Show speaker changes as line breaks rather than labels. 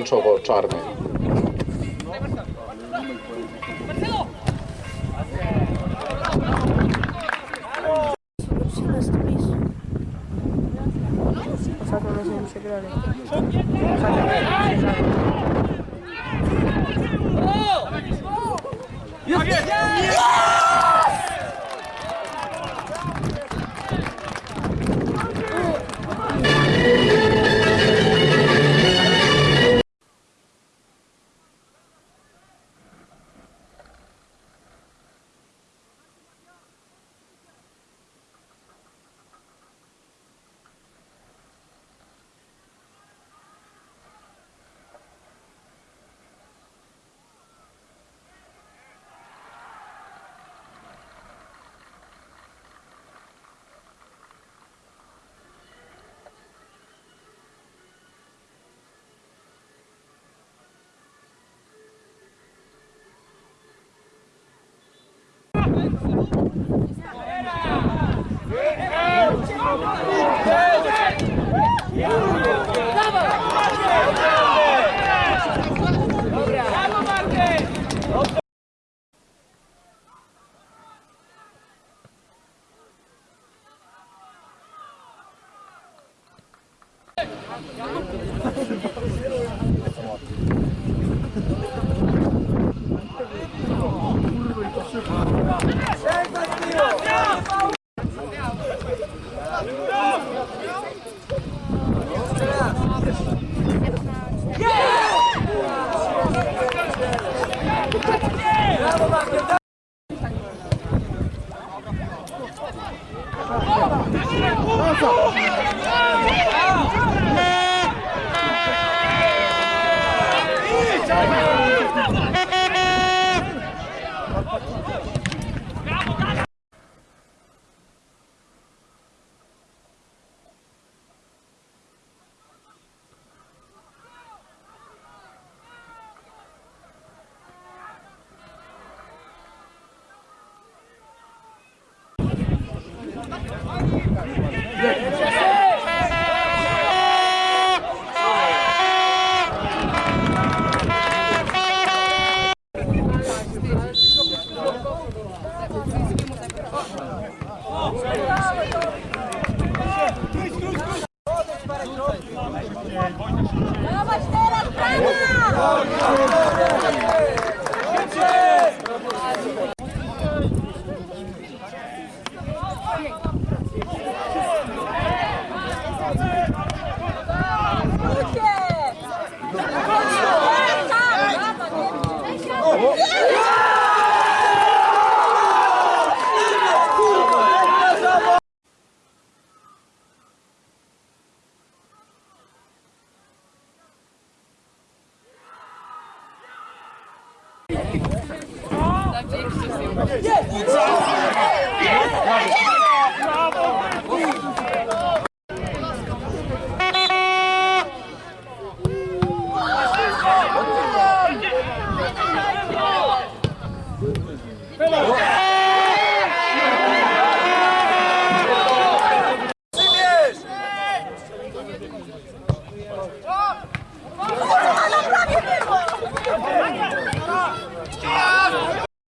ensogolzarme. Saca, no t h a n Dança! Vamos ter as pranas! Yes! you